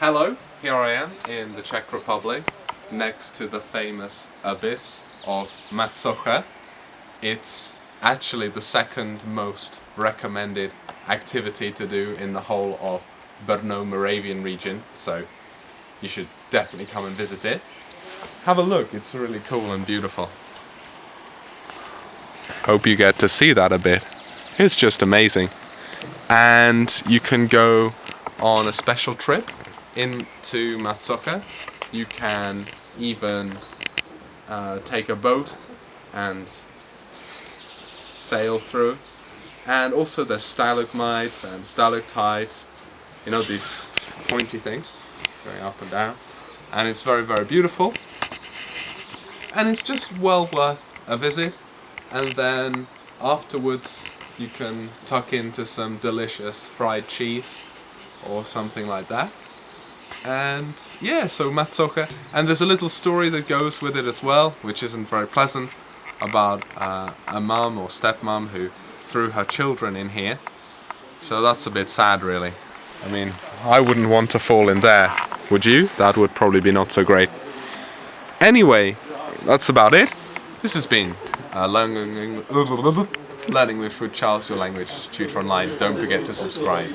Hello, here I am in the Czech Republic, next to the famous abyss of Macocha. It's actually the second most recommended activity to do in the whole of Brno-Moravian region, so you should definitely come and visit it. Have a look, it's really cool and beautiful. Hope you get to see that a bit. It's just amazing. And you can go on a special trip into Macocha. You can even uh, take a boat and sail through. And also there's stalagmites and stalactites, you know these pointy things going up and down. And it's very very beautiful. And it's just well worth a visit. And then afterwards you can tuck into some delicious fried cheese or something like that. And yeah, so Macocha. And there's a little story that goes with it as well, which isn't very pleasant, about uh, a mum or stepmom who threw her children in here. So that's a bit sad really. I mean, I wouldn't want to fall in there, would you? That would probably be not so great. Anyway, that's about it. This has been uh, learning, learning English with Charles, your language tutor online. Don't forget to subscribe.